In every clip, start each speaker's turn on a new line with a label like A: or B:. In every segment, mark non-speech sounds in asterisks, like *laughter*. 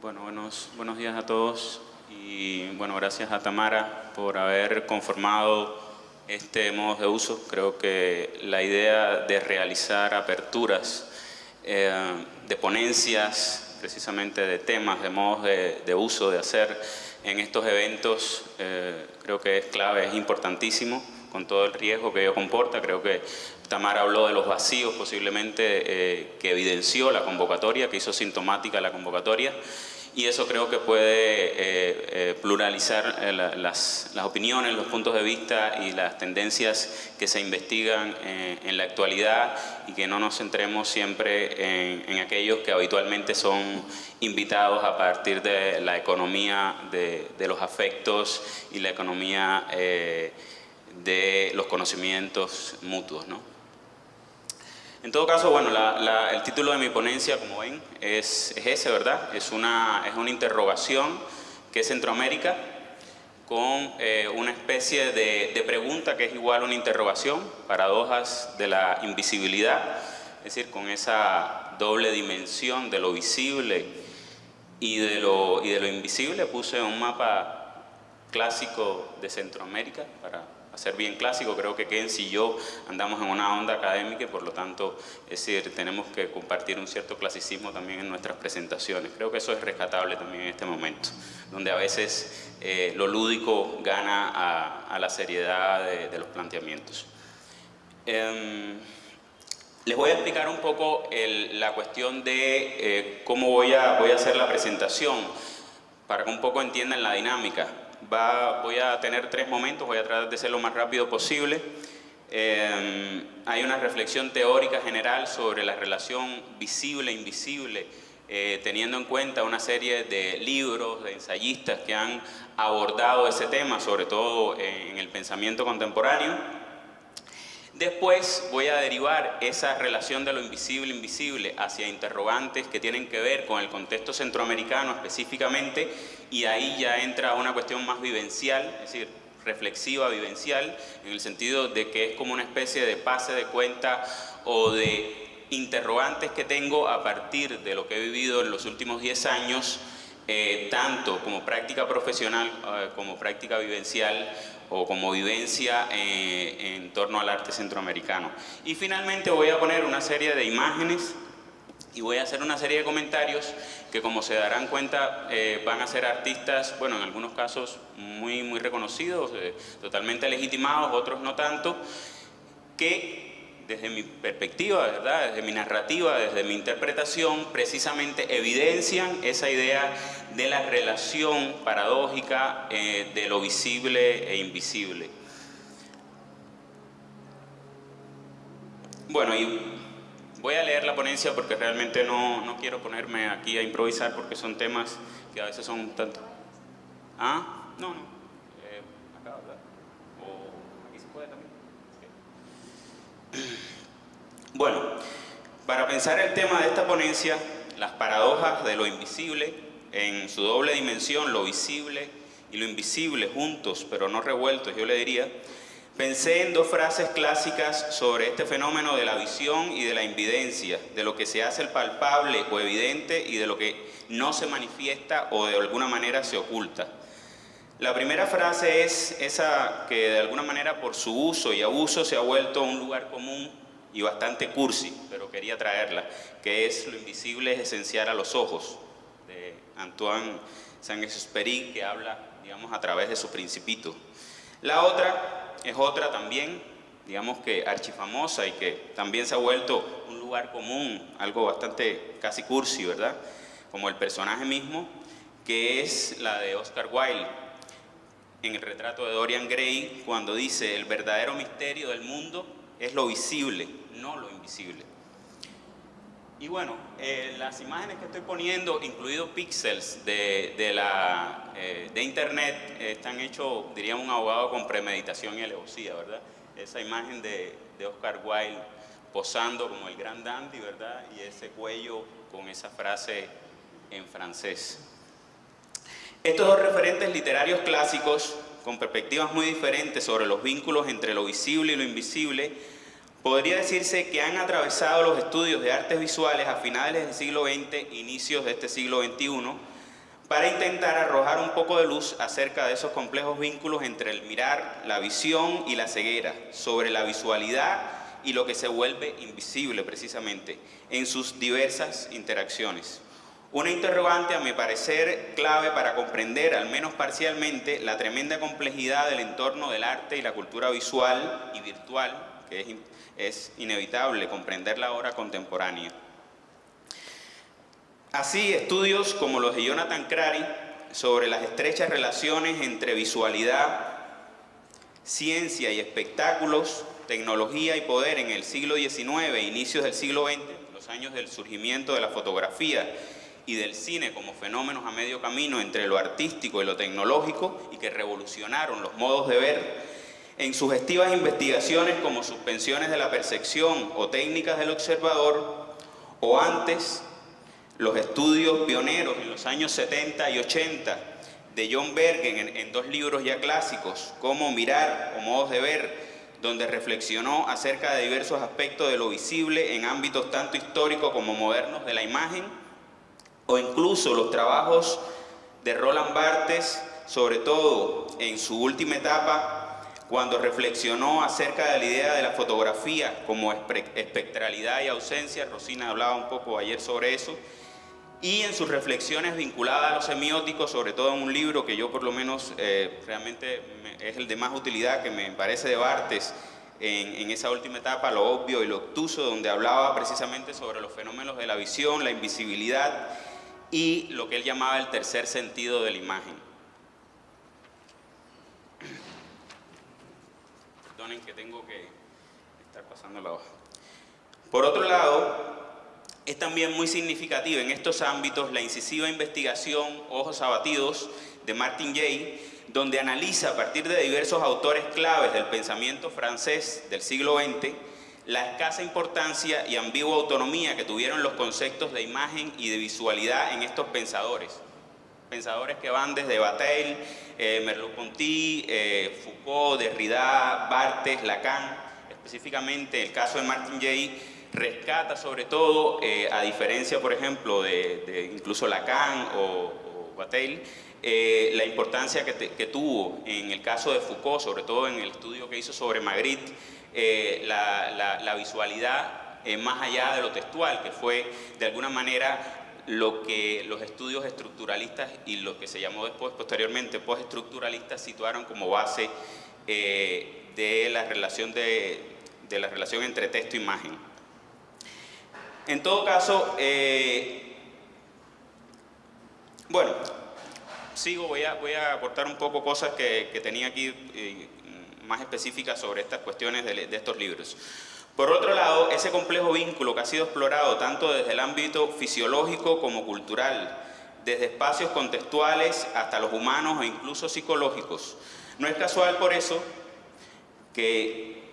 A: Bueno, buenos, buenos días a todos y bueno, gracias a Tamara por haber conformado este modo de uso. Creo que la idea de realizar aperturas eh, de ponencias, precisamente de temas, de modos de, uso, de hacer en estos eventos, eh, creo que es clave, es importantísimo con todo el riesgo que ello comporta. Creo que Tamara habló de los vacíos posiblemente eh, que evidenció la convocatoria, que hizo sintomática la convocatoria y eso creo que puede eh, eh, pluralizar las, opiniones, los puntos de vista y las tendencias que se investigan en la actualidad y que no nos centremos siempre en, aquellos que habitualmente son invitados a partir de la economía de, de los afectos y la economía de los conocimientos mutuos. ¿no? En todo caso, bueno, el título de mi ponencia, como ven, es, ese, ¿verdad? Es una, es una interrogación que es Centroamérica con eh, una especie de, de, pregunta que es igual a una interrogación, paradojas de la invisibilidad, es decir, con esa doble dimensión de lo visible y de lo, y de lo invisible, puse un mapa clásico de Centroamérica para ser bien clásico, creo que Ken y yo andamos en una onda académica y por lo tanto, es decir, tenemos que compartir un cierto clasicismo también en nuestras presentaciones. Creo que eso es rescatable también en este momento, donde a veces eh, lo lúdico gana a, la seriedad de, los planteamientos. Em, les voy a explicar un poco la cuestión de eh, cómo voy a hacer la presentación, para que un poco entiendan la dinámica voy a tener tres momentos, voy a tratar de ser lo más rápido posible. Eh, hay una reflexión teórica general sobre la relación visible-invisible, eh, teniendo en cuenta una serie de libros, de ensayistas que han abordado ese tema, sobre todo en el pensamiento contemporáneo. Después voy a derivar esa relación de lo invisible-invisible hacia interrogantes que tienen que ver con el contexto centroamericano específicamente y ahí ya entra una cuestión más vivencial, es decir, reflexiva, vivencial, en el sentido de que es como una especie de pase de cuenta o de interrogantes que tengo a partir de lo que he vivido en los últimos 10 años, eh, tanto como práctica profesional eh, como práctica vivencial o como vivencia eh, en torno al arte centroamericano. Y finalmente voy a poner una serie de imágenes y voy a hacer una serie de comentarios que como se darán cuenta eh, van a ser artistas, bueno en algunos casos muy, muy reconocidos, eh, totalmente legitimados, otros no tanto, que desde mi perspectiva, ¿verdad? desde mi narrativa, desde mi interpretación, precisamente evidencian esa idea de la relación paradójica eh, de lo visible e invisible. Bueno, y voy a leer la ponencia porque realmente no, no quiero ponerme aquí a improvisar porque son temas que a veces son un tanto... ¿Ah? No, no. *clears throat* Bueno, para pensar el tema de esta ponencia, las paradojas de lo invisible, en su doble dimensión, lo visible y lo invisible juntos, pero no revueltos, yo le diría, pensé en dos frases clásicas sobre este fenómeno de la visión y de la invidencia, de lo que se hace palpable o evidente y de lo que no se manifiesta o de alguna manera se oculta. La primera frase es esa que de alguna manera por su uso y abuso se ha vuelto un lugar común y bastante cursi, pero quería traerla, que es lo invisible es esencial a los ojos, de Antoine Saint-Exupéry, que habla, digamos, a través de su principito. La otra es otra también, digamos que archifamosa y que también se ha vuelto un lugar común, algo bastante casi cursi, ¿verdad? Como el personaje mismo, que es la de Oscar Wilde, en el retrato de Dorian Gray, cuando dice, el verdadero misterio del mundo es lo visible, no lo invisible. Y bueno, eh, las imágenes que estoy poniendo, incluidos píxeles de, la, eh, de internet, están hechos, diría un abogado, con premeditación y alevosía, ¿verdad? Esa imagen de, de Oscar Wilde posando como el gran dandy, ¿verdad? Y ese cuello con esa frase en francés. Estos dos referentes literarios clásicos, con perspectivas muy diferentes sobre los vínculos entre lo visible y lo invisible, podría decirse que han atravesado los estudios de artes visuales a finales del siglo XX, inicios de este siglo XXI, para intentar arrojar un poco de luz acerca de esos complejos vínculos entre el mirar, la visión y la ceguera, sobre la visualidad y lo que se vuelve invisible precisamente en sus diversas interacciones. Una interrogante, a mi parecer, clave para comprender, al menos parcialmente, la tremenda complejidad del entorno del arte y la cultura visual y virtual, que es, inevitable comprender la obra contemporánea. Así, estudios como los de Jonathan Crary sobre las estrechas relaciones entre visualidad, ciencia y espectáculos, tecnología y poder en el siglo XIX inicios del siglo XX, los años del surgimiento de la fotografía y del cine como fenómenos a medio camino entre lo artístico y lo tecnológico y que revolucionaron los modos de ver, en sugestivas investigaciones como suspensiones de la percepción o técnicas del observador, o antes los estudios pioneros en los años 70 y 80 de John Bergen en, dos libros ya clásicos, Cómo mirar o modos de ver, donde reflexionó acerca de diversos aspectos de lo visible en ámbitos tanto históricos como modernos de la imagen, o incluso los trabajos de Roland Barthes, sobre todo en su última etapa, cuando reflexionó acerca de la idea de la fotografía como espectralidad y ausencia, Rosina hablaba un poco ayer sobre eso, y en sus reflexiones vinculadas a los semióticos, sobre todo en un libro que yo por lo menos eh, realmente es el de más utilidad, que me parece de Barthes, en, en, esa última etapa, lo obvio y lo obtuso, donde hablaba precisamente sobre los fenómenos de la visión, la invisibilidad y lo que él llamaba el tercer sentido de la imagen. Perdonen que tengo que estar pasando la hoja. Por otro lado, es también muy significativa en estos ámbitos la incisiva investigación Ojos abatidos de Martin Jay, donde analiza a partir de diversos autores claves del pensamiento francés del siglo XX la escasa importancia y ambigua autonomía que tuvieron los conceptos de imagen y de visualidad en estos pensadores. Pensadores que van desde Bataille, eh, Merleau-Ponty, eh, Foucault, Derrida, Barthes, Lacan, específicamente el caso de Martin Jay, rescata sobre todo, eh, a diferencia, por ejemplo, de, incluso Lacan o, o Bataille, eh, la importancia que, tuvo en el caso de Foucault, sobre todo en el estudio que hizo sobre Magritte, eh, la, visualidad eh, más allá de lo textual, que fue de alguna manera lo que los estudios estructuralistas y lo que se llamó después, posteriormente, postestructuralistas situaron como base eh, de, la relación de, la relación entre texto e imagen. En todo caso, bueno, sigo, voy a, voy a aportar un poco cosas que, que tenía aquí más específicas sobre estas cuestiones de, estos libros. Por otro lado, ese complejo vínculo que ha sido explorado tanto desde el ámbito fisiológico como cultural, desde espacios contextuales hasta los humanos e incluso psicológicos. No es casual por eso que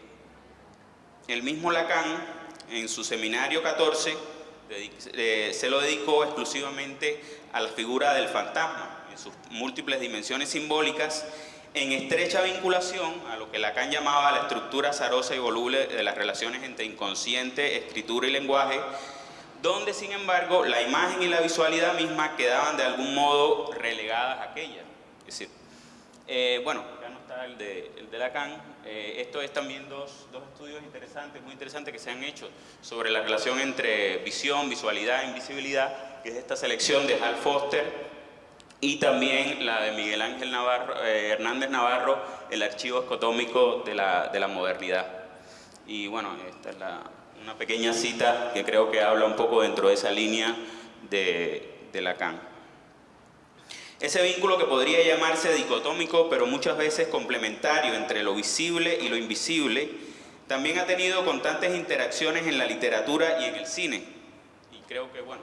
A: el mismo Lacan, en su seminario 14, eh, se lo dedicó exclusivamente a la figura del fantasma, en sus múltiples dimensiones simbólicas, en estrecha vinculación a lo que Lacan llamaba la estructura azarosa y voluble de las relaciones entre inconsciente, escritura y lenguaje, donde sin embargo la imagen y la visualidad misma quedaban de algún modo relegadas a aquella. Es decir, eh, bueno, acá no está el de, el de Lacan, eh, esto es también dos, dos, estudios interesantes, muy interesantes que se han hecho sobre la relación entre visión, visualidad e invisibilidad, que es esta selección de Hal Foster, y también la de Miguel Ángel Navarro, eh, Hernández Navarro, el archivo escotómico de la, de la modernidad. Y bueno, esta es una pequeña cita que creo que habla un poco dentro de esa línea de, de Lacan. Ese vínculo que podría llamarse dicotómico, pero muchas veces complementario entre lo visible y lo invisible, también ha tenido constantes interacciones en la literatura y en el cine. Y creo que, bueno,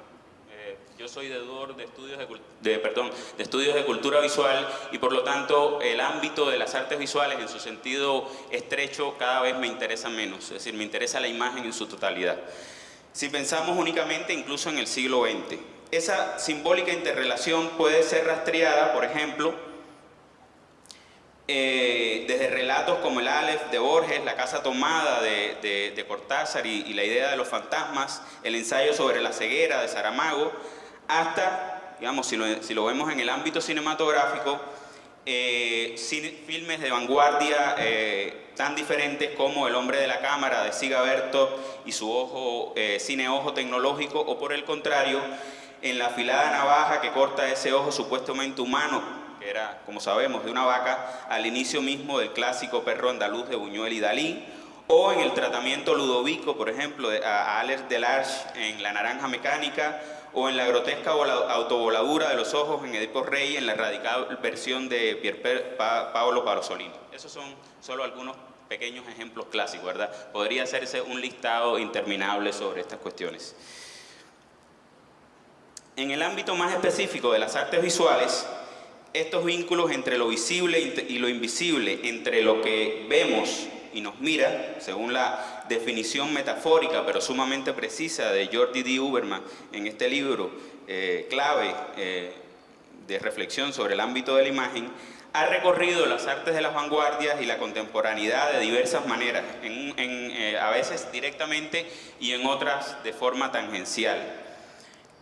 A: yo soy deudor de estudios de, perdón, de estudios de cultura visual y por lo tanto el ámbito de las artes visuales en su sentido estrecho cada vez me interesa menos, es decir, me interesa la imagen en su totalidad. Si pensamos únicamente incluso en el siglo XX, esa simbólica interrelación puede ser rastreada, por ejemplo, eh, desde relatos como el Aleph de Borges, La Casa Tomada de, Cortázar y, y, la idea de los fantasmas, el ensayo sobre la ceguera de Saramago, hasta digamos, si lo, vemos en el ámbito cinematográfico, eh, filmes de vanguardia eh, tan diferentes como El hombre de la cámara de Siga Berto y su ojo, eh, cine ojo tecnológico, o por el contrario, en la afilada navaja que corta ese ojo supuestamente humano, que era, como sabemos, de una vaca, al inicio mismo del clásico perro andaluz de Buñuel y Dalí, o en el tratamiento ludovico, por ejemplo, a Alex Delarge en La naranja mecánica, o en la grotesca autovoladura de los ojos en Edipo Rey, en la radical versión de Pier Paolo Pasolini. Esos son solo algunos pequeños ejemplos clásicos, ¿verdad? Podría hacerse un listado interminable sobre estas cuestiones. En el ámbito más específico de las artes visuales, estos vínculos entre lo visible y lo invisible, entre lo que vemos y nos mira, según la definición metafórica pero sumamente precisa de Jordi D. Uberman en este libro eh, clave eh, de reflexión sobre el ámbito de la imagen, ha recorrido las artes de las vanguardias y la contemporaneidad de diversas maneras, eh, a veces directamente y en otras de forma tangencial.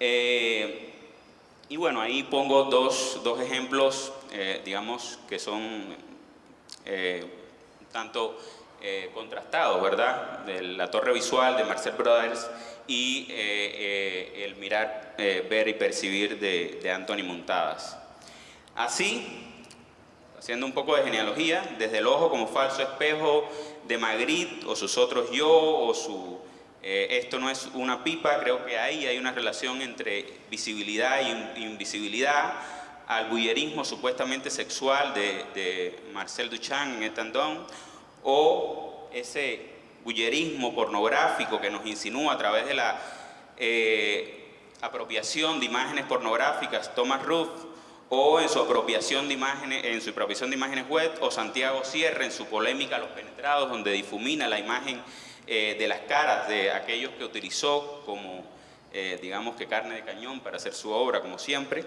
A: y bueno, ahí pongo dos, dos ejemplos, digamos, que son tanto eh, contrastados, ¿verdad? De la torre visual de Marcel Brothers y eh, eh, el mirar, ver y percibir de, de Anthony Montadas. Así, haciendo un poco de genealogía, desde el ojo como falso espejo de Magritte o sus otros yo o su esto no es una pipa, creo que ahí hay una relación entre visibilidad e invisibilidad, al bullerismo supuestamente sexual de, de Marcel Duchamp en Etandón, o ese bullerismo pornográfico que nos insinúa a través de la eh, apropiación de imágenes pornográficas, Thomas Ruff, o en su apropiación de imágenes, en su apropiación de imágenes web, o Santiago Sierra en su polémica Los Penetrados, donde difumina la imagen eh, de las caras de aquellos que utilizó como, eh, digamos que carne de cañón para hacer su obra, como siempre.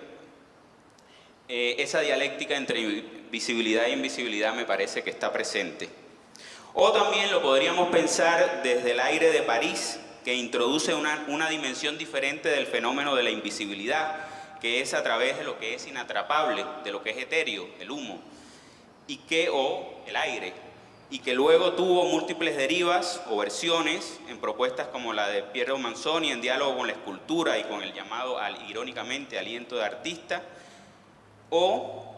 A: esa dialéctica entre visibilidad e invisibilidad me parece que está presente. O también lo podríamos pensar desde el aire de París, que introduce una, dimensión diferente del fenómeno de la invisibilidad, que es a través de lo que es inatrapable, de lo que es etéreo, el humo, y que, o el aire, y que luego tuvo múltiples derivas o versiones en propuestas como la de Piero Manzoni en diálogo con la escultura y con el llamado, irónicamente, aliento de artista, o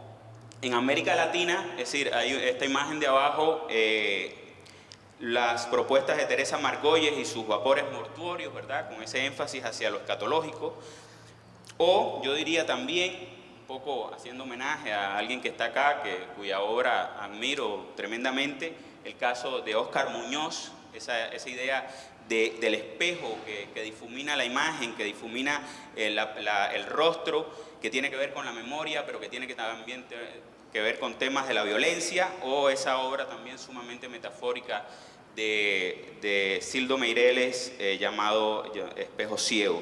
A: en América Latina, es decir, esta imagen de abajo, eh, las propuestas de Teresa Margolles y sus vapores mortuorios, ¿verdad? Con ese énfasis hacia lo escatológico. O yo diría también, un poco haciendo homenaje a alguien que está acá, que, cuya obra admiro tremendamente, el caso de Óscar Muñoz, esa, idea del espejo que, difumina la imagen, que difumina el, el, rostro, que tiene que ver con la memoria, pero que tiene que también que ver con temas de la violencia, o esa obra también sumamente metafórica de, Sildo Meireles eh, llamado Espejo Ciego.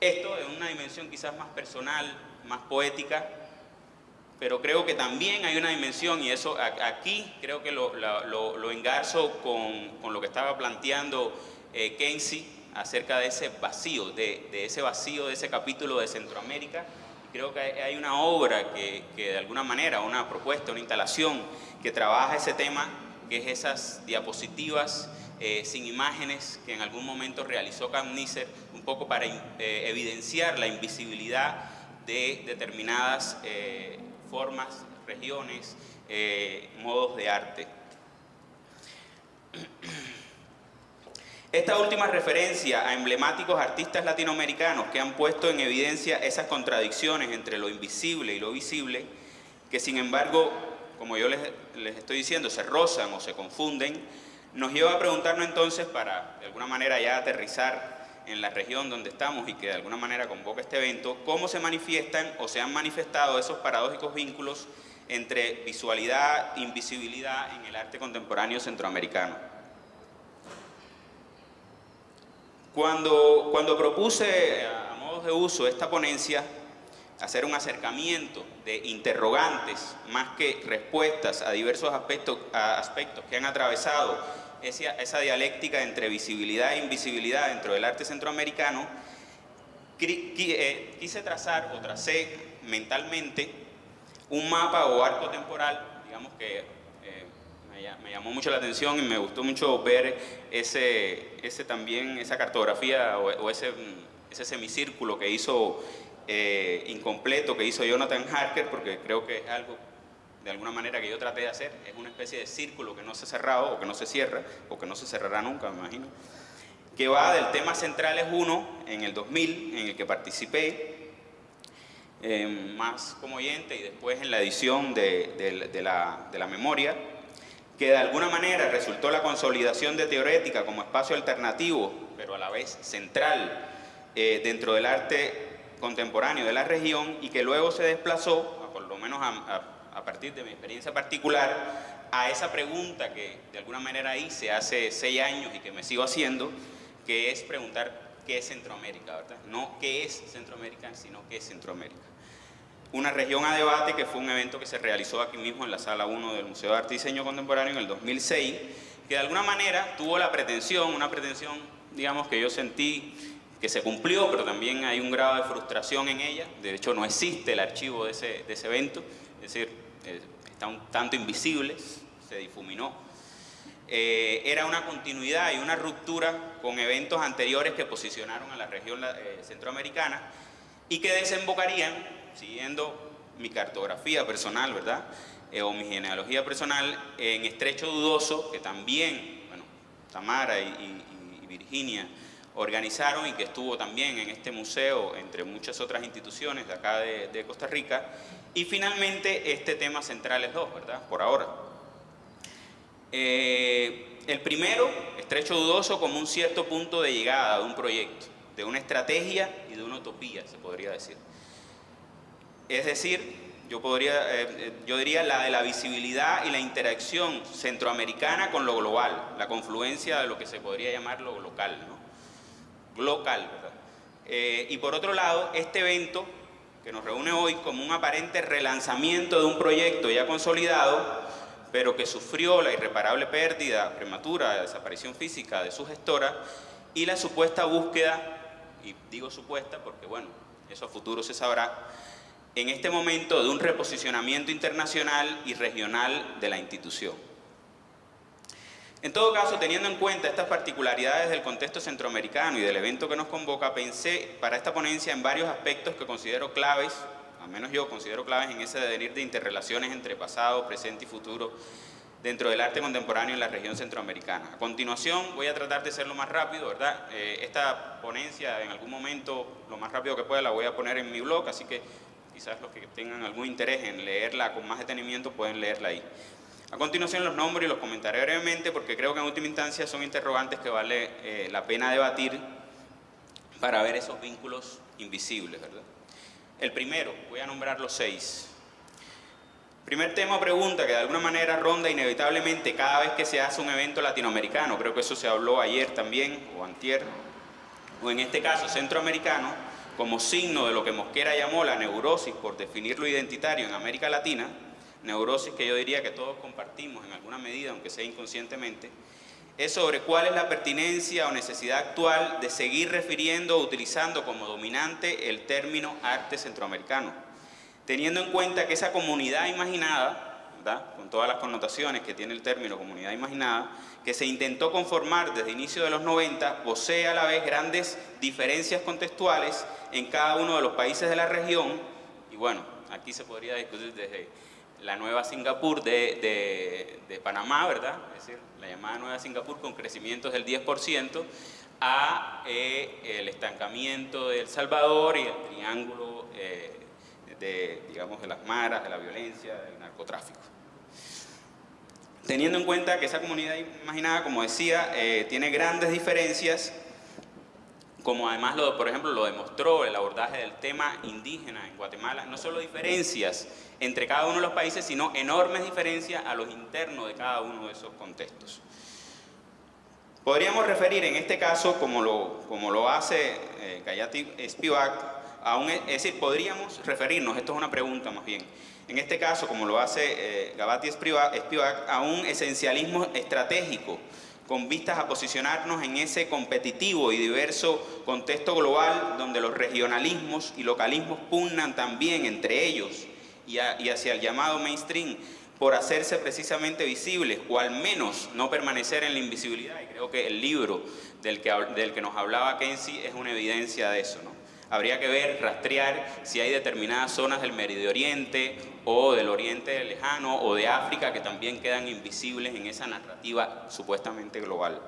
A: Esto en una dimensión quizás más personal, más poética, pero creo que también hay una dimensión, y eso aquí creo que lo, lo, engarzo con, lo que estaba planteando eh, Kenzie acerca de ese vacío, de, ese vacío de ese capítulo de Centroamérica. Creo que hay una obra que, que de alguna manera, una propuesta, una instalación que trabaja ese tema que es esas diapositivas eh, sin imágenes que en algún momento realizó Camniser, un poco para eh, evidenciar la invisibilidad de determinadas eh, formas, regiones, modos de arte. Esta última referencia a emblemáticos artistas latinoamericanos que han puesto en evidencia esas contradicciones entre lo invisible y lo visible, que sin embargo como yo les, estoy diciendo, se rozan o se confunden, nos lleva a preguntarnos entonces, para de alguna manera ya aterrizar en la región donde estamos y que de alguna manera convoca este evento, cómo se manifiestan o se han manifestado esos paradójicos vínculos entre visualidad, invisibilidad en el arte contemporáneo centroamericano. Cuando, cuando propuse a modo de uso esta ponencia, hacer un acercamiento de interrogantes más que respuestas a diversos aspectos, aspectos que han atravesado esa, esa, dialéctica entre visibilidad e invisibilidad dentro del arte centroamericano, eh, quise trazar o tracé mentalmente un mapa o arco temporal, digamos que eh, me, llamó mucho la atención y me gustó mucho ver ese, ese también, esa cartografía o, ese, ese semicírculo que hizo eh, incompleto, que hizo Jonathan Harker, porque creo que es algo de alguna manera que yo traté de hacer, es una especie de círculo que no se ha cerrado o que no se cierra o que no se cerrará nunca, me imagino. Que va del tema centrales 1 en el 2000, en el que participé, eh, más como oyente y después en la edición de, la, memoria, que de alguna manera resultó la consolidación de Teorética como espacio alternativo, pero a la vez central eh, dentro del arte contemporáneo de la región y que luego se desplazó, por lo menos a partir de mi experiencia particular, a esa pregunta que de alguna manera hice hace seis años y que me sigo haciendo, que es preguntar qué es Centroamérica. No qué es Centroamérica, sino qué es Centroamérica. Una región a debate que fue un evento que se realizó aquí mismo en la Sala 1 del Museo de Arte y Diseño Contemporáneo en el 2006, que de alguna manera tuvo la pretensión, una pretensión, digamos, que yo sentí que se cumplió, pero también hay un grado de frustración en ella. De hecho, no existe el archivo de ese, de ese evento, es decir, eh, está un tanto invisible, se difuminó eh, era una continuidad y una ruptura con eventos anteriores que posicionaron a la región eh, centroamericana y que desembocarían, siguiendo mi cartografía personal, ¿verdad? Eh, o mi genealogía personal, en Estrecho Dudoso, que también, bueno, Tamara y, Virginia organizaron y que estuvo también en este museo, entre muchas otras instituciones de acá de, de Costa Rica, y finalmente este tema central es dos, ¿verdad? Por ahora. Eh, el primero, estrecho dudoso como un cierto punto de llegada de un proyecto, de una estrategia y de una utopía, se podría decir. Es decir, yo, podría, eh, eh, yo diría la de la visibilidad y la interacción centroamericana con lo global, la confluencia de lo que se podría llamar lo local, ¿no? Local, ¿verdad? y por otro lado, este evento que nos reúne hoy como un aparente relanzamiento de un proyecto ya consolidado, pero que sufrió la irreparable pérdida prematura, de desaparición física de su gestora y la supuesta búsqueda, y digo supuesta porque bueno, eso a futuro se sabrá, en este momento de un reposicionamiento internacional y regional de la institución. En todo caso, teniendo en cuenta estas particularidades del contexto centroamericano y del evento que nos convoca, pensé para esta ponencia en varios aspectos que considero claves al menos yo considero claves en ese devenir de interrelaciones entre pasado, presente y futuro dentro del arte contemporáneo en la región centroamericana. A continuación voy a tratar de ser lo más rápido, ¿verdad? Eh, esta ponencia en algún momento, lo más rápido que pueda, la voy a poner en mi blog, así que quizás los que tengan algún interés en leerla con más detenimiento pueden leerla ahí. A continuación los nombro y los comentaré brevemente porque creo que en última instancia son interrogantes que vale eh, la pena debatir para ver esos vínculos invisibles, ¿verdad? El primero, voy a nombrar los seis. Primer tema o pregunta que de alguna manera ronda inevitablemente cada vez que se hace un evento latinoamericano, creo que eso se habló ayer también, o antier, o en este caso centroamericano, como signo de lo que Mosquera llamó la neurosis, por definirlo identitario en América Latina, neurosis que yo diría que todos compartimos en alguna medida, aunque sea inconscientemente, es sobre cuál es la pertinencia o necesidad actual de seguir refiriendo o utilizando como dominante el término arte centroamericano, teniendo en cuenta que esa comunidad imaginada, con todas las connotaciones que tiene el término comunidad imaginada, que se intentó conformar desde inicio de los 90, posee a la vez grandes diferencias contextuales en cada uno de los países de la región, y bueno, aquí se podría discutir desde la nueva Singapur de, Panamá, ¿verdad? Es decir, la llamada nueva Singapur con crecimientos del 10%, a eh, el estancamiento de El Salvador y el triángulo eh, de, digamos, de las maras, de la violencia, del narcotráfico. Teniendo en cuenta que esa comunidad imaginada, como decía, eh, tiene grandes diferencias, como además, lo, por ejemplo, lo demostró el abordaje del tema indígena en Guatemala, no solo diferencias entre cada uno de los países, sino enormes diferencias a los internos de cada uno de esos contextos. Podríamos referir en este caso, como lo, como lo hace eh, Spivak, a un, es decir, podríamos referirnos, esto es una pregunta más bien, en este caso, como lo hace eh, Gabati Spivak, a un esencialismo estratégico, con vistas a posicionarnos en ese competitivo y diverso contexto global donde los regionalismos y localismos pugnan también entre ellos y, hacia el llamado mainstream por hacerse precisamente visibles o al menos no permanecer en la invisibilidad. Y creo que el libro del que, del que nos hablaba Kenzie es una evidencia de eso. ¿no? Habría que ver, rastrear si hay determinadas zonas del Medio Oriente o del Oriente Lejano o de África que también quedan invisibles en esa narrativa supuestamente global.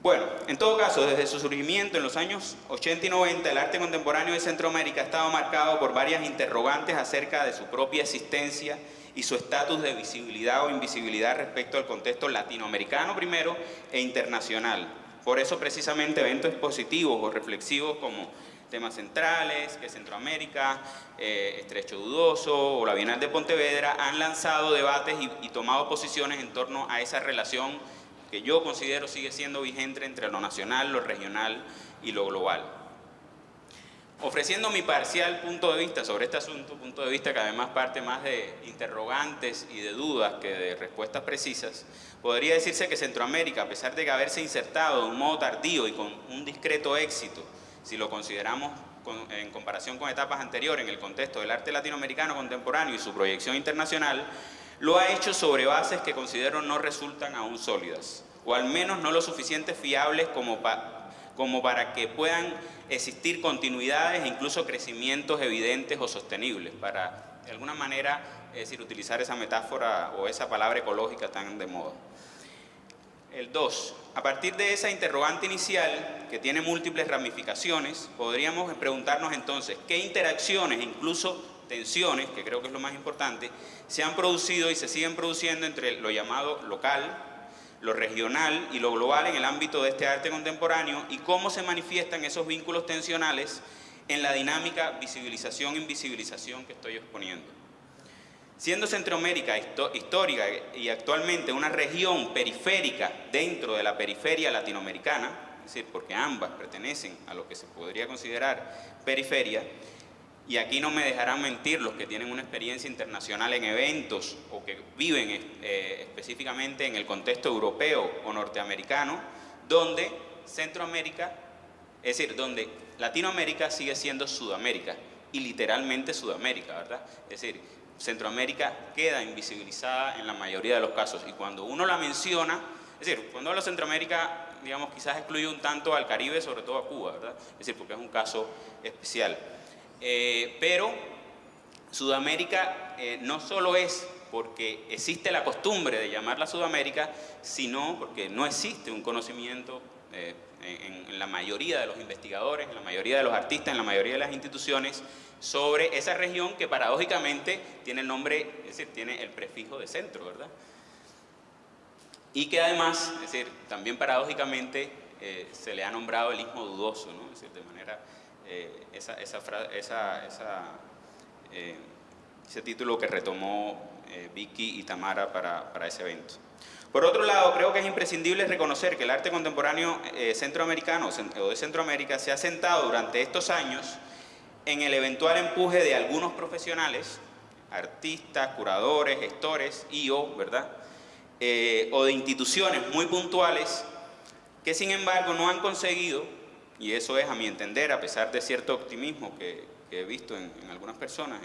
A: Bueno, en todo caso, desde su surgimiento en los años 80 y 90, el arte contemporáneo de Centroamérica ha estado marcado por varias interrogantes acerca de su propia existencia y su estatus de visibilidad o invisibilidad respecto al contexto latinoamericano primero e internacional. Por eso precisamente eventos expositivos o reflexivos como temas centrales, que Centroamérica, eh, Estrecho Dudoso o la Bienal de Pontevedra han lanzado debates y, tomado posiciones en torno a esa relación que yo considero sigue siendo vigente entre lo nacional, lo regional y lo global. Ofreciendo mi parcial punto de vista sobre este asunto, punto de vista que además parte más de interrogantes y de dudas que de respuestas precisas, podría decirse que Centroamérica, a pesar de haberse insertado de un modo tardío y con un discreto éxito si lo consideramos en comparación con etapas anteriores en el contexto del arte latinoamericano contemporáneo y su proyección internacional, lo ha hecho sobre bases que considero no resultan aún sólidas, o al menos no lo suficiente fiables como, como para que puedan existir continuidades e incluso crecimientos evidentes o sostenibles, para de alguna manera, utilizar esa metáfora o esa palabra ecológica tan de moda. El 2. A partir de esa interrogante inicial, que tiene múltiples ramificaciones, podríamos preguntarnos entonces qué interacciones, incluso tensiones, que creo que es lo más importante, se han producido y se siguen produciendo entre lo llamado local, lo regional y lo global en el ámbito de este arte contemporáneo y cómo se manifiestan esos vínculos tensionales en la dinámica visibilización-invisibilización que estoy exponiendo. Siendo Centroamérica histórica y actualmente una región periférica dentro de la periferia latinoamericana, es decir, porque ambas pertenecen a lo que se podría considerar periferia, y aquí no me dejarán mentir los que tienen una experiencia internacional en eventos o que viven eh, específicamente en el contexto europeo o norteamericano, donde Centroamérica, es decir, donde Latinoamérica sigue siendo Sudamérica, y literalmente Sudamérica, ¿verdad? Es decir, Centroamérica queda invisibilizada en la mayoría de los casos y cuando uno la menciona, es decir, cuando hablo de Centroamérica, digamos, quizás excluye un tanto al Caribe, sobre todo a Cuba, ¿verdad? Es decir, porque es un caso especial. Eh, pero Sudamérica eh, no solo es porque existe la costumbre de llamarla Sudamérica, sino porque no existe un conocimiento eh, en, la mayoría de los investigadores, en la mayoría de los artistas, en la mayoría de las instituciones, sobre esa región que paradójicamente tiene el nombre, es decir, tiene el prefijo de centro, ¿verdad? Y que además, es decir, también paradójicamente eh, se le ha nombrado el Istmo Dudoso, ¿no? Es decir, de manera, eh, esa, eh, ese título que retomó Vicky y Tamara para, para ese evento. Por otro lado, creo que es imprescindible reconocer que el arte contemporáneo eh, centroamericano o de Centroamérica se ha sentado durante estos años en el eventual empuje de algunos profesionales, artistas, curadores, gestores y o, ¿verdad? Eh, o de instituciones muy puntuales que sin embargo no han conseguido, y eso es a mi entender, a pesar de cierto optimismo que, he visto en, algunas personas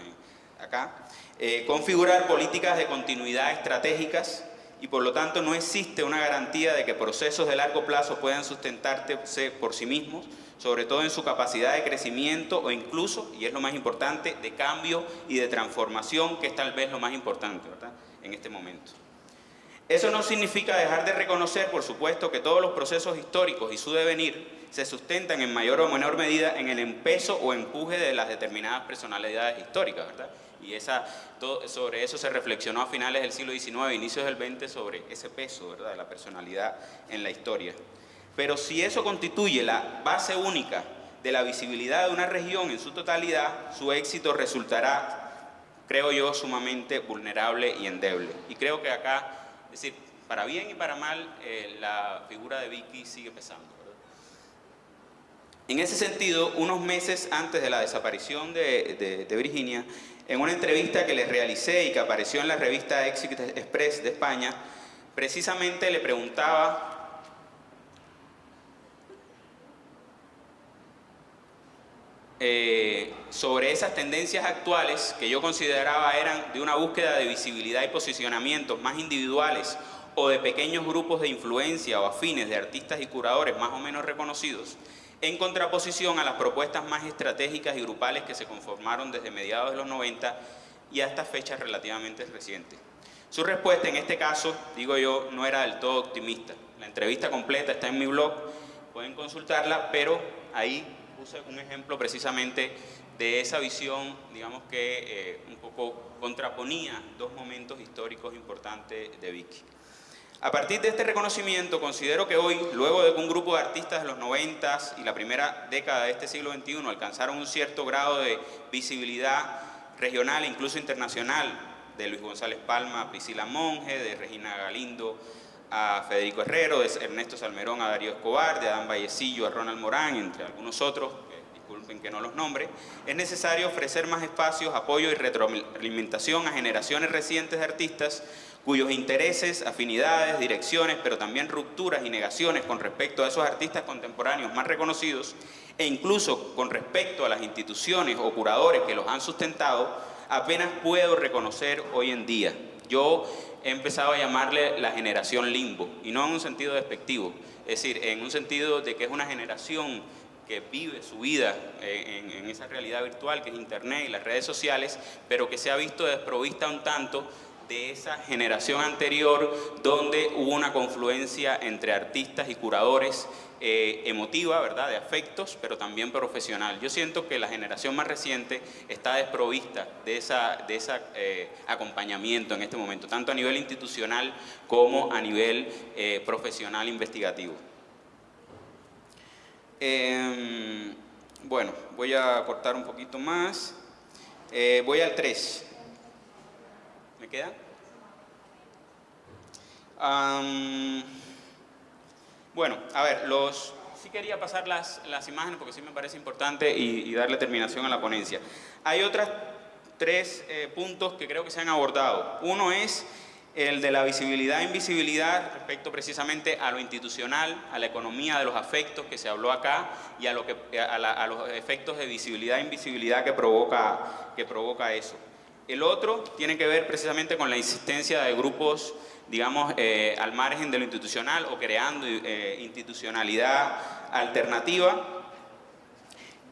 A: acá, eh, configurar políticas de continuidad estratégicas y por lo tanto no existe una garantía de que procesos de largo plazo puedan sustentarse por sí mismos, sobre todo en su capacidad de crecimiento o incluso, y es lo más importante, de cambio y de transformación, que es tal vez lo más importante en este momento. Eso no significa dejar de reconocer, por supuesto, que todos los procesos históricos y su devenir se sustentan en mayor o menor medida en el empezo o empuje de las determinadas personalidades históricas, ¿verdad? y sobre eso se reflexionó a finales del siglo XIX, inicios del XX, sobre ese peso ¿verdad? de la personalidad en la historia. Pero si eso constituye la base única de la visibilidad de una región en su totalidad, su éxito resultará, creo yo, sumamente vulnerable y endeble. Y creo que acá, es decir, para bien y para mal, eh, la figura de Vicky sigue pesando. En ese sentido, unos meses antes de la desaparición de, de Virginia, en una entrevista que les realicé y que apareció en la revista Exit Express de España, precisamente le preguntaba Eh, sobre esas tendencias actuales que yo consideraba eran de una búsqueda de visibilidad y posicionamientos más individuales o de pequeños grupos de influencia o afines de artistas y curadores más o menos reconocidos, en contraposición a las propuestas más estratégicas y grupales que se conformaron desde mediados de los 90 y hasta fechas relativamente recientes. Su respuesta en este caso, digo yo, no era del todo optimista. La entrevista completa está en mi blog, pueden consultarla, pero ahí puse un ejemplo precisamente de esa visión, digamos que eh, un poco contraponía dos momentos históricos importantes de Vicky. A partir de este reconocimiento, considero que hoy, luego de que un grupo de artistas de los 90 y la primera década de este siglo XXI alcanzaron un cierto grado de visibilidad regional e incluso internacional, de Luis González Palma, Priscila Monge, de Regina Galindo, a Federico Herrero, Ernesto Salmerón a Darío Escobar, de Adán Vallecillo a Ronald Morán, entre algunos otros, disculpen que no los nombre, es necesario ofrecer más espacios, apoyo y retroalimentación a generaciones recientes de artistas cuyos intereses, afinidades, direcciones, pero también rupturas y negaciones con respecto a esos artistas contemporáneos más reconocidos e incluso con respecto a las instituciones o curadores que los han sustentado, apenas puedo reconocer hoy en día. Yo he empezado a llamarle la generación limbo, y no en un sentido despectivo, es decir, en un sentido de que es una generación que vive su vida en, esa realidad virtual que es Internet y las redes sociales, pero que se ha visto desprovista un tanto de esa generación anterior donde hubo una confluencia entre artistas y curadores eh, emotiva, ¿verdad?, de afectos, pero también profesional. Yo siento que la generación más reciente está desprovista de ese de esa, eh, acompañamiento en este momento, tanto a nivel institucional como a nivel eh, profesional investigativo. Em, bueno, voy a cortar un poquito más. voy al 3. ¿Me queda? Bueno, a ver, los, sí quería pasar las, las imágenes porque sí me parece importante y, darle terminación a la ponencia. Hay otros tres eh, puntos que creo que se han abordado. Uno es el de la visibilidad e invisibilidad respecto precisamente a lo institucional, a la economía de los afectos que se habló acá y a, lo que, a, a los efectos de visibilidad e invisibilidad que provoca, que provoca eso. El otro tiene que ver precisamente con la insistencia de grupos, digamos, eh, al margen de lo institucional o creando eh, institucionalidad alternativa.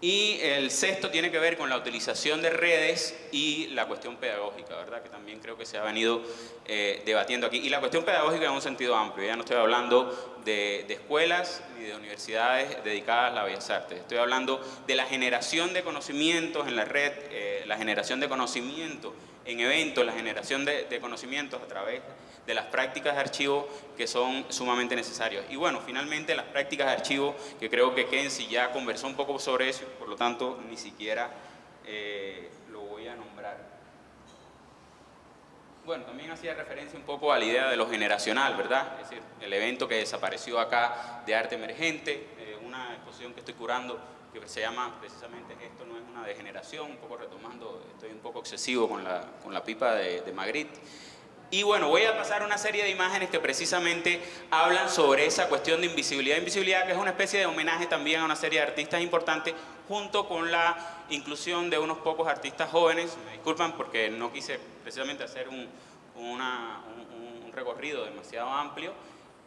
A: Y el sexto tiene que ver con la utilización de redes y la cuestión pedagógica, ¿verdad? Que también creo que se ha venido eh, debatiendo aquí. Y la cuestión pedagógica en un sentido amplio, ya no estoy hablando de, escuelas ni de universidades dedicadas a las bellas artes. Estoy hablando de la generación de conocimientos en la red, eh, la generación de conocimiento en eventos, la generación de, de conocimientos a través de las prácticas de archivo que son sumamente necesarias. Y bueno, finalmente las prácticas de archivo, que creo que Kenzie ya conversó un poco sobre eso, por lo tanto ni siquiera eh, lo voy a nombrar. Bueno, también hacía referencia un poco a la idea de lo generacional, ¿verdad? Es decir, el evento que desapareció acá de arte emergente, eh, una exposición que estoy curando que se llama precisamente Esto no es una degeneración, un poco retomando, estoy un poco excesivo con la, con la pipa de, de. Y bueno, voy a pasar una serie de imágenes que precisamente hablan sobre esa cuestión de invisibilidad. Invisibilidad que es una especie de homenaje también a una serie de artistas importantes junto con la inclusión de unos pocos artistas jóvenes. Me disculpan porque no quise precisamente hacer un, un recorrido demasiado amplio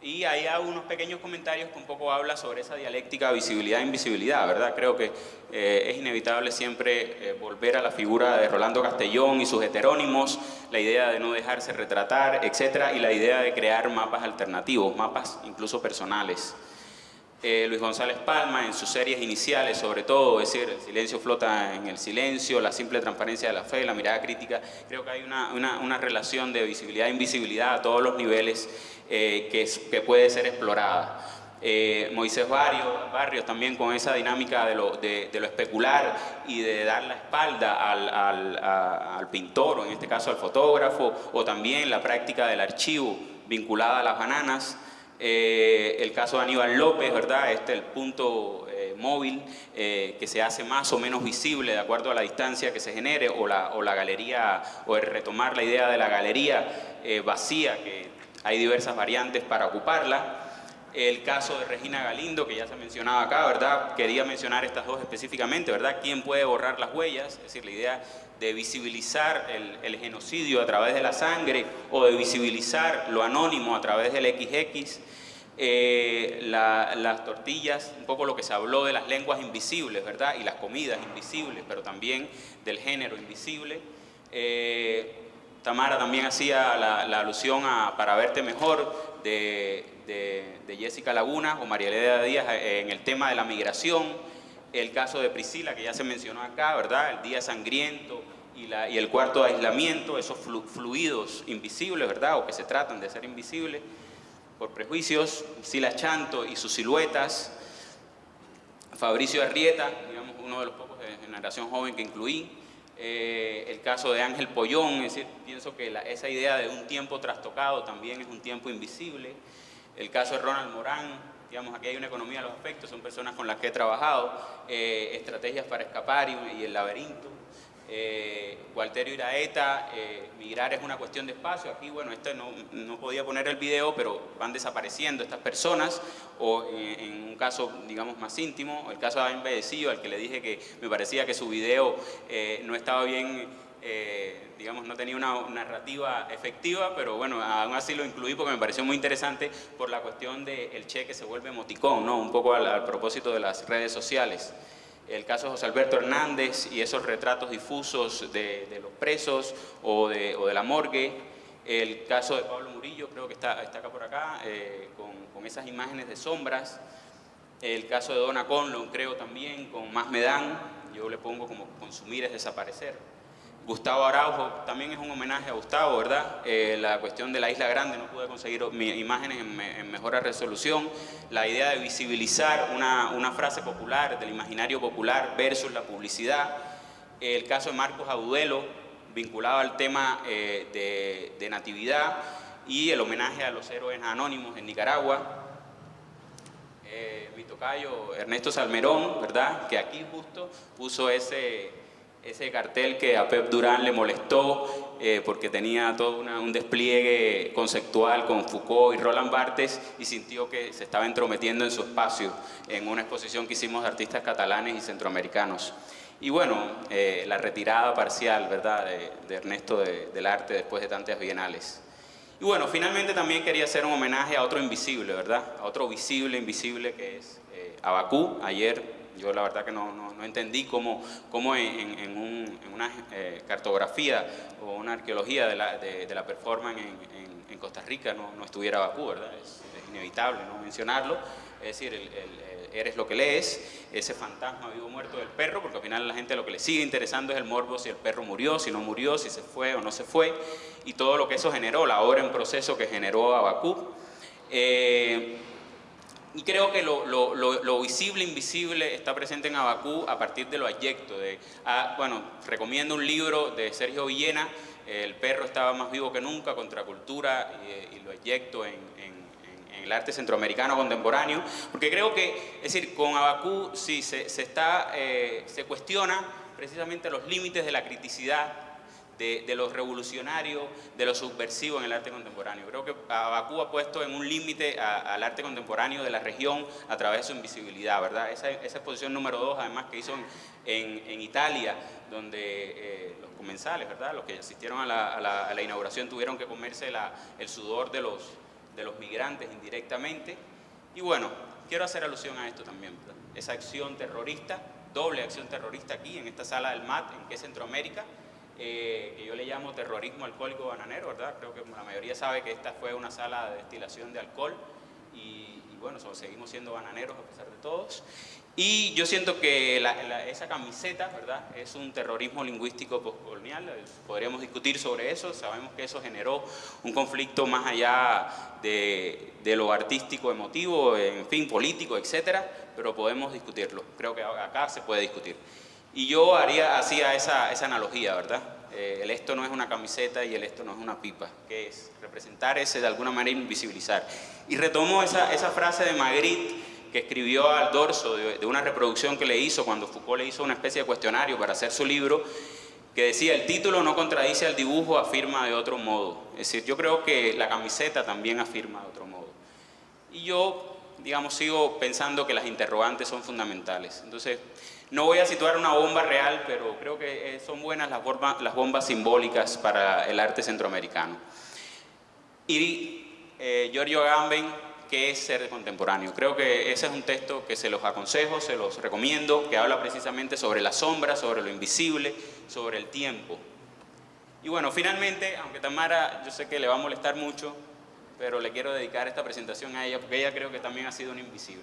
A: y ahí hago unos pequeños comentarios que un poco habla sobre esa dialéctica visibilidad-invisibilidad, ¿verdad? Creo que eh, es inevitable siempre eh, volver a la figura de Rolando Castellón y sus heterónimos, la idea de no dejarse retratar, etcétera, y la idea de crear mapas alternativos, mapas incluso personales. Eh, Luis González Palma en sus series iniciales, sobre todo, es decir, el silencio flota en el silencio, la simple transparencia de la fe, la mirada crítica, creo que hay una, una, relación de visibilidad e invisibilidad a todos los niveles eh, que, que, puede ser explorada. Eh, Moisés Barrios, Barrios también con esa dinámica de lo, de, lo especular y de dar la espalda al, al, al, pintor, o en este caso al fotógrafo, o también la práctica del archivo vinculada a las bananas. Eh, el caso de Aníbal López, ¿verdad? Este el punto móvil que se hace más o menos visible de acuerdo a la distancia que se genere, o la, o la galería, o el retomar la idea de la galería vacía que hay diversas variantes para ocuparla. El caso de Regina Galindo, que ya se mencionaba acá, ¿verdad? Quería mencionar estas dos específicamente, ¿verdad? ¿Quién puede borrar las huellas? Es decir, la idea de visibilizar el, genocidio a través de la sangre o de visibilizar lo anónimo a través del XX. Eh, las tortillas, un poco lo que se habló de las lenguas invisibles, ¿verdad? Y las comidas invisibles, pero también del género invisible. Eh, Tamara también hacía la, alusión a Para verte mejor de, Jessica Laguna o María Elena Díaz eh, en el tema de la migración, el caso de Priscila que ya se mencionó acá, ¿verdad? El día sangriento y, la, y el cuarto de aislamiento, esos fluidos invisibles, ¿verdad? O que se tratan de ser invisibles por prejuicios, Sila Chanto y sus siluetas, Fabricio Arrieta, digamos uno de los pocos de generación joven que incluí, eh, el caso de Ángel Pollón, es decir, pienso que esa idea de un tiempo trastocado también es un tiempo invisible. El caso de Ronald Morán, digamos, aquí hay una economía de los aspectos, son personas con las que he trabajado, eh, estrategias para escapar y, el laberinto. Eh, Walterio Iraeta, eh, migrar es una cuestión de espacio. Aquí, bueno, este no, no, podía poner el video, pero van desapareciendo estas personas, o en, un caso, digamos, más íntimo, el caso de Aben Bedecillo, al que le dije que me parecía que su video eh, no estaba bien, eh, digamos, no tenía una narrativa efectiva, pero bueno, aún así lo incluí porque me pareció muy interesante por la cuestión del el cheque se vuelve emoticón, ¿no? Un poco al propósito de las redes sociales el caso de José Alberto Hernández y esos retratos difusos de, los presos o de, la morgue, el caso de Pablo Murillo, creo que está, está acá por acá, eh, con, esas imágenes de sombras, el caso de Donna Conlon, creo también, con Más me dan, yo le pongo como consumir es desaparecer. Gustavo Araujo, también es un homenaje a Gustavo, ¿verdad? Eh, la cuestión de la Isla Grande, no pude conseguir imágenes en, en mejor resolución. La idea de visibilizar una, frase popular, del imaginario popular versus la publicidad. El caso de Marcos Agudelo, vinculado al tema eh, de, de natividad y el homenaje a los héroes anónimos en Nicaragua. Eh, mi tocayo Ernesto Salmerón, ¿verdad? Que aquí justo puso ese ese cartel que a Pep Durán le molestó eh, porque tenía todo un despliegue conceptual con Foucault y Roland Barthes y sintió que se estaba entrometiendo en su espacio en una exposición que hicimos de artistas catalanes y centroamericanos. Y bueno, eh, la retirada parcial, ¿verdad?, de, Ernesto del arte después de tantas bienales. Y bueno, finalmente también quería hacer un homenaje a otro invisible, ¿verdad?, a otro visible, invisible que es eh, Abacú. Ayer yo la verdad que no, no, entendí cómo, cómo en, en, un, en, una eh, cartografía o una arqueología de la, de, la performance en, Costa Rica no, no, estuviera Bakú, ¿verdad? Es, inevitable no mencionarlo. Es decir, el, eres lo que lees, ese fantasma vivo muerto del perro, porque al final la gente lo que le sigue interesando es el morbo si el perro murió, si no murió, si se fue o no se fue, y todo lo que eso generó, la obra en proceso que generó a Bakú. Eh, y creo que lo, lo, lo, visible, invisible está presente en Abacú a partir de lo ayecto. De, ah, bueno, recomiendo un libro de Sergio Villena, El perro estaba más vivo que nunca, Contracultura y, y lo ayecto en, en, el arte centroamericano contemporáneo, porque creo que, es decir, con Abacú sí se, se, está, eh, se cuestiona precisamente los límites de la criticidad de, lo revolucionario, de lo subversivo en el arte contemporáneo. Creo que Abacú ha puesto en un límite al arte contemporáneo de la región a través de su invisibilidad, ¿verdad? Esa, exposición número dos, además, que hizo en, Italia, donde eh, los comensales, ¿verdad? Los que asistieron a la, inauguración tuvieron que comerse el sudor de los, de los migrantes indirectamente. Y bueno, quiero hacer alusión a esto también, esa acción terrorista, doble acción terrorista aquí en esta sala del MAT, en que es Centroamérica, eh, que yo le llamo terrorismo alcohólico bananero, ¿verdad? Creo que la mayoría sabe que esta fue una sala de destilación de alcohol y, bueno, seguimos siendo bananeros a pesar de todos. Y yo siento que esa camiseta, ¿verdad? Es un terrorismo lingüístico postcolonial, podríamos discutir sobre eso, sabemos que eso generó un conflicto más allá de, de lo artístico, emotivo, en fin, político, etcétera, pero podemos discutirlo, creo que acá se puede discutir. Y yo haría, hacía esa, esa analogía, ¿verdad? Eh, el esto no es una camiseta y el esto no es una pipa, que es representar ese de alguna manera invisibilizar. Y retomo esa, esa frase de Magritte que escribió al dorso de, una reproducción que le hizo cuando Foucault le hizo una especie de cuestionario para hacer su libro, que decía, el título no contradice al dibujo, afirma de otro modo. Es decir, yo creo que la camiseta también afirma de otro modo. Y yo, digamos, sigo pensando que las interrogantes son fundamentales. Entonces, no voy a situar una bomba real, pero creo que eh, son buenas las, las bombas simbólicas para el arte centroamericano. Y eh, Giorgio Agamben, que es ser contemporáneo. Creo que ese es un texto que se los aconsejo, se los recomiendo, que habla precisamente sobre la sombra, sobre lo invisible, sobre el tiempo. Y bueno, finalmente, aunque Tamara yo sé que le va a molestar mucho, pero le quiero dedicar esta presentación a ella porque ella creo que también ha sido un invisible.